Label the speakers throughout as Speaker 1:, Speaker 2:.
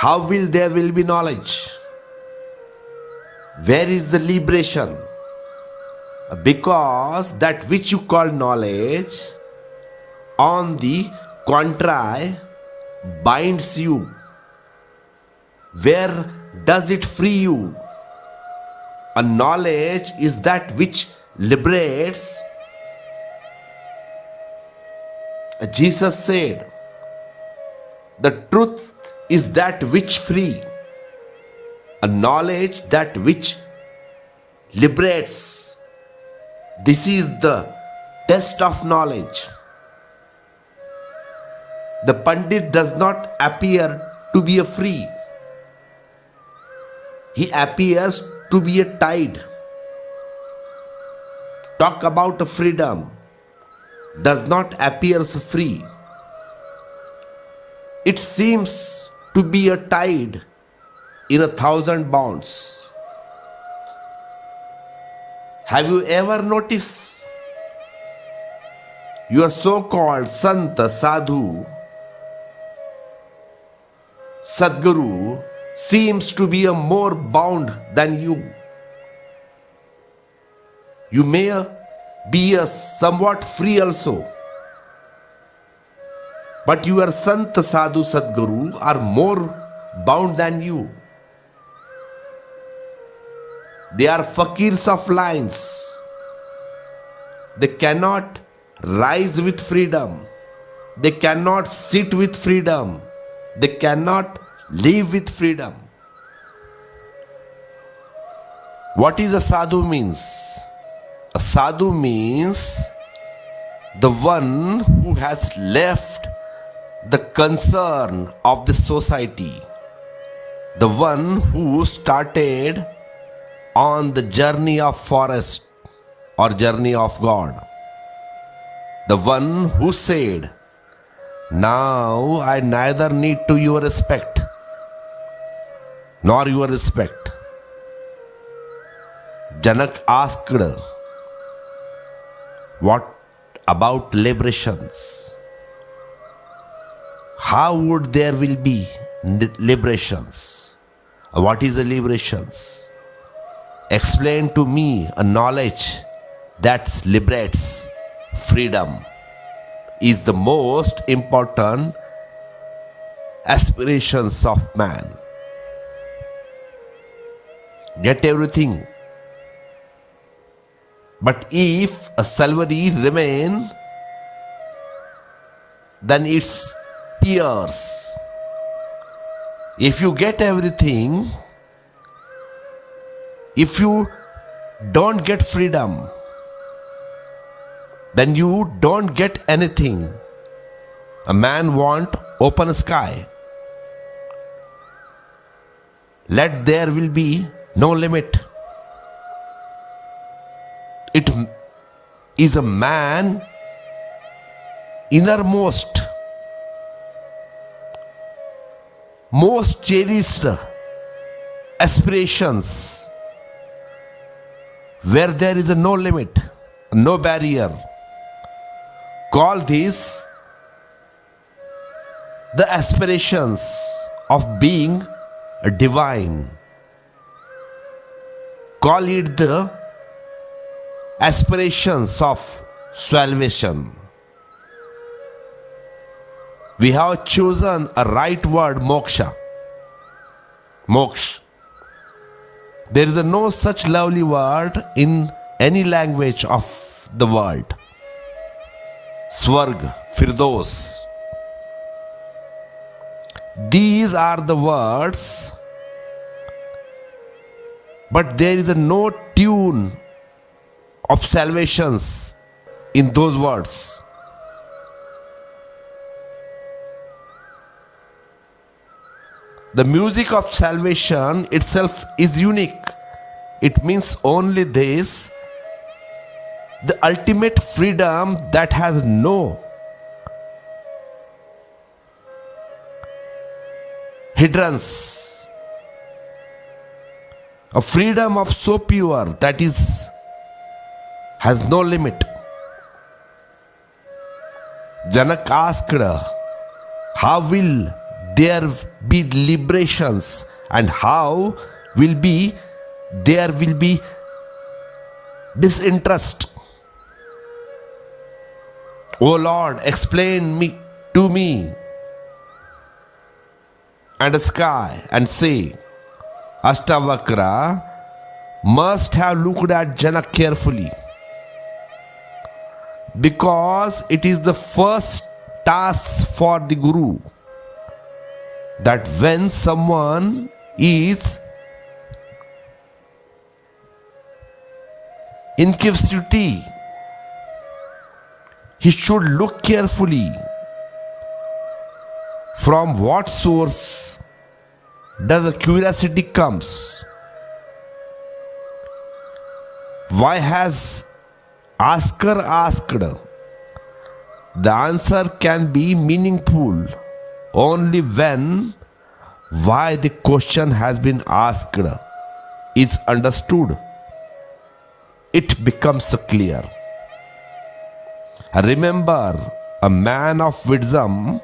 Speaker 1: how will there will be knowledge? Where is the liberation? Uh, because that which you call knowledge, on the contrary, binds you. Where does it free you? A knowledge is that which liberates. Uh, Jesus said, The truth is that which free. A knowledge that which liberates. This is the test of knowledge. The Pandit does not appear to be a free. He appears to be a tide. Talk about a freedom does not appear free. It seems to be a tide in a thousand bounds. Have you ever noticed your so called Santa Sadhu, Sadguru seems to be a more bound than you? You may be a somewhat free also. But your Sant Sadhu Sadguru are more bound than you. They are fakirs of lines. They cannot rise with freedom. They cannot sit with freedom. They cannot live with freedom. What is a sadhu means? A sadhu means the one who has left the concern of the society, the one who started on the journey of forest or journey of God, the one who said, Now I neither need to your respect nor your respect. Janak asked, What about liberations? How would there will be liberations? What is the liberations? Explain to me a knowledge that liberates freedom is the most important aspirations of man. Get everything but if a salary remain, then it's peers. If you get everything, if you don't get freedom, then you don't get anything. A man want open sky. Let there will be no limit it is a man innermost most cherished aspirations where there is no limit no barrier call this the aspirations of being divine call it the aspirations of salvation. We have chosen a right word moksha. Moksha. There is no such lovely word in any language of the world. Swarg, Firdos. These are the words, but there is no tune of salvations in those words. The music of salvation itself is unique. It means only this the ultimate freedom that has no hindrance. A freedom of so pure that is has no limit. Janak asked, How will there be liberations and how will be there will be disinterest. O lord explain me to me and the sky and say Ashtavakra must have looked at Janak carefully because it is the first task for the Guru that when someone is in captivity, he should look carefully from what source does the curiosity comes. Why has asker asked? The answer can be meaningful only when why the question has been asked is understood it becomes clear. Remember a man of wisdom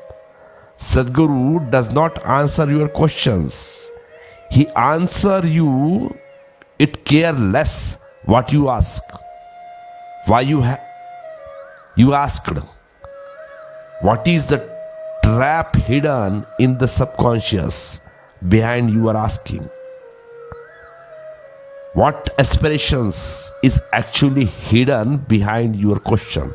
Speaker 1: sadguru does not answer your questions. He answer you it care less what you ask. Why you ha- you asked what is the trap hidden in the subconscious behind your asking? What aspirations is actually hidden behind your question?